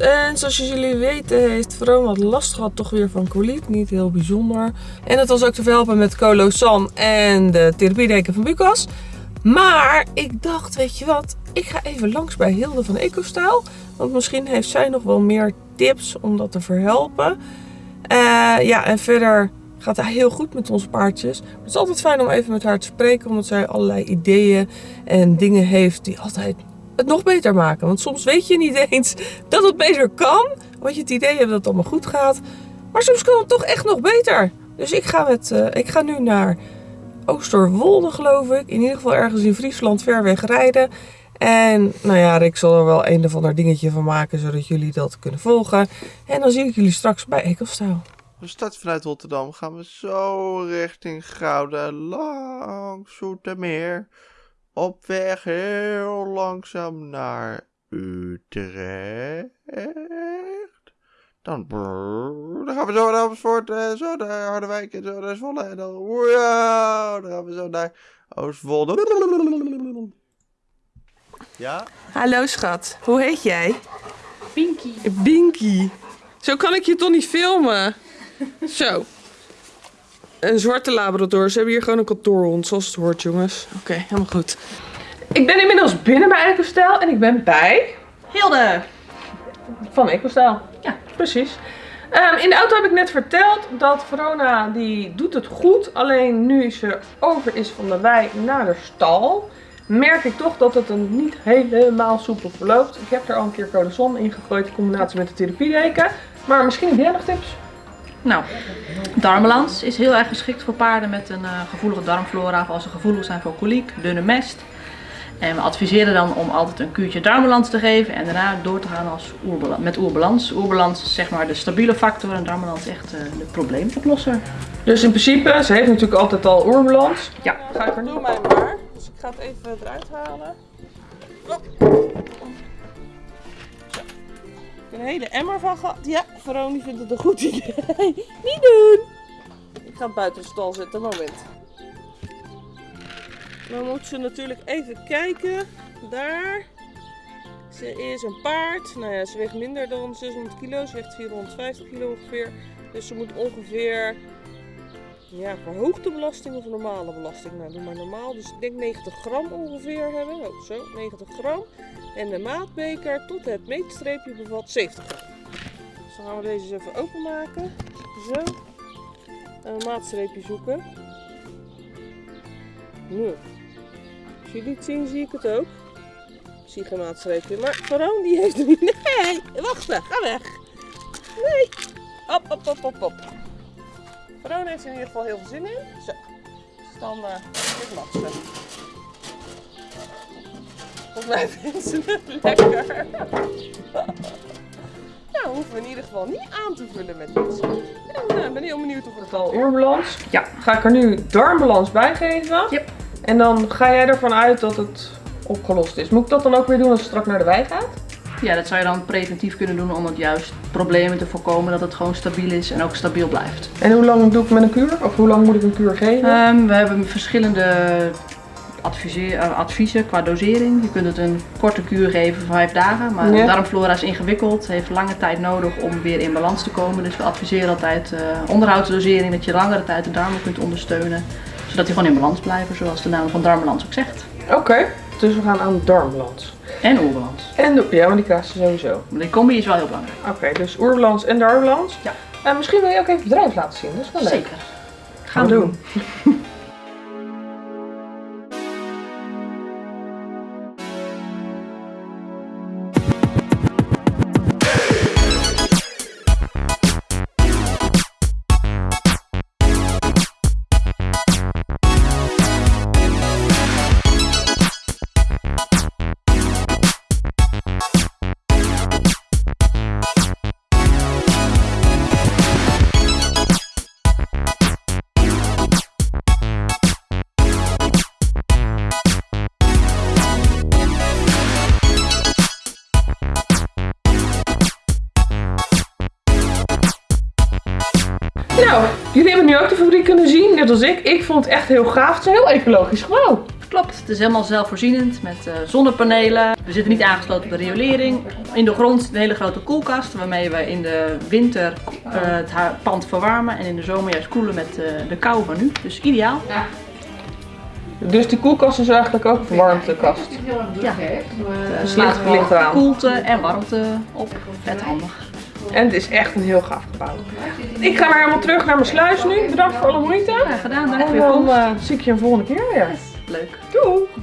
En zoals jullie weten heeft Vrome wat last gehad toch weer van coliek. Niet heel bijzonder. En dat was ook te verhelpen met Colosan en de therapiedeken van Bucas. Maar ik dacht, weet je wat, ik ga even langs bij Hilde van EcoStyle. Want misschien heeft zij nog wel meer tips om dat te verhelpen. Uh, ja, en verder gaat hij heel goed met onze paardjes. het is altijd fijn om even met haar te spreken, omdat zij allerlei ideeën en dingen heeft die altijd het nog beter maken. Want soms weet je niet eens dat het beter kan, want je het idee hebt dat het allemaal goed gaat. Maar soms kan het toch echt nog beter. Dus ik ga, met, uh, ik ga nu naar Oosterwolde, geloof ik. In ieder geval ergens in Friesland ver weg rijden. En nou ja, ik zal er wel een of ander dingetje van maken, zodat jullie dat kunnen volgen. En dan zie ik jullie straks bij Ekelstijl. We starten vanuit Rotterdam, gaan we zo richting Gouden, langs Zoetermeer. Op weg heel langzaam naar Utrecht. Dan, dan gaan we zo naar Amersfoort, en zo naar Harderwijk en zo naar Zwolle. En dan, wow, dan gaan we zo naar Oostwolde. Ja? Hallo schat, hoe heet jij? Binky. Binky. Zo kan ik je toch niet filmen? Zo. Een zwarte labrador. Ze hebben hier gewoon een kantoorhond, zoals het hoort, jongens. Oké, helemaal goed. Ik ben inmiddels binnen bij EcoStyle en ik ben bij... Hilde. Van EcoStyle. Ja, precies. Um, in de auto heb ik net verteld dat Verona die doet het goed. Alleen nu ze over is van de wei naar de stal, merk ik toch dat het een niet helemaal soepel verloopt. Ik heb er al een keer Corazon in gegooid in combinatie met de therapiedeken. Maar misschien heb jij nog tips? Nou, darmbalans is heel erg geschikt voor paarden met een uh, gevoelige darmflora of als ze gevoelig zijn voor koliek, dunne mest. En we adviseren dan om altijd een kuurtje darmbalans te geven en daarna door te gaan als oerbalans, met oerbalans. Oerbalans is zeg maar de stabiele factor en darmbalans echt uh, de probleemoplosser. Dus in principe, ze heeft natuurlijk altijd al oerbalans. Ja. Ga ik er doe mij maar. Dus ik ga het even eruit halen. Een hele emmer van gehad. Ja, Veroni vindt het een goed idee. Niet doen! Ik ga buiten de stal zitten, moment. Dan moet ze natuurlijk even kijken. Daar. Ze is een paard. Nou ja, ze weegt minder dan 600 kilo. Ze weegt 450 kilo ongeveer. Dus ze moet ongeveer ja, verhoogde belasting of normale belasting? Nou, doe maar normaal. Dus ik denk 90 gram ongeveer hebben. Oh, zo, 90 gram. En de maatbeker tot het meetstreepje bevat 70 gram. Dus dan gaan we deze eens even openmaken. Zo. En een maatstreepje zoeken. Nu. Als jullie het zien, zie ik het ook. Ik zie geen maatstreepje. Maar Veron die heeft er niet. Nee, wacht, ga weg. Nee. Hop, hop, hop, hop, hop. Verona heeft er in ieder geval heel veel zin in. Zo. Dus dan uh, dit lastig. Volgens mij vinden ze het lekker. nou, hoeven we in ieder geval niet aan te vullen met iets. En uh, ben heel benieuwd of het al oorbalans. Ja, ga ik er nu darmbalans bij geven. Yep. En dan ga jij ervan uit dat het opgelost is. Moet ik dat dan ook weer doen als het straks naar de wei gaat? Ja, dat zou je dan preventief kunnen doen om het juist problemen te voorkomen dat het gewoon stabiel is en ook stabiel blijft. En hoe lang doe ik met een kuur? Of hoe lang moet ik een kuur geven? Um, we hebben verschillende uh, adviezen qua dosering. Je kunt het een korte kuur geven voor vijf dagen, maar de darmflora is ingewikkeld, heeft lange tijd nodig om weer in balans te komen. Dus we adviseren altijd uh, onderhoudsdosering, dat je langere tijd de darmen kunt ondersteunen, zodat die gewoon in balans blijven, zoals de naam van darmbalans ook zegt. Oké, dus we gaan aan darmbalans. En oerbalans. En de, ja, maar die je sowieso. Maar die combi is wel heel belangrijk. Oké, dus oerbalans en darmbalans. Ja. En misschien wil je ook even het bedrijf laten zien, dat is wel leuk. Zeker. Gaan we doen. Nou, jullie hebben nu ook de fabriek kunnen zien, net als ik. Ik vond het echt heel gaaf. Het is een heel ecologisch gebouw. Klopt, het is helemaal zelfvoorzienend met uh, zonnepanelen. We zitten niet aangesloten op de riolering. In de grond een hele grote koelkast waarmee we in de winter uh, het pand verwarmen en in de zomer juist koelen met uh, de kou van nu. Dus ideaal. Ja. Dus die koelkast is eigenlijk ook een verwarmtekast? Ja, het slaat gewoon koelte en warmte op. Vet handig. En het is echt een heel gaaf gebouw. Ik ga maar helemaal terug naar mijn sluis nu. Bedankt voor alle moeite. Ja, gedaan. Dank en dan uh, zie ik je een volgende keer weer. Leuk. Doei. Doei.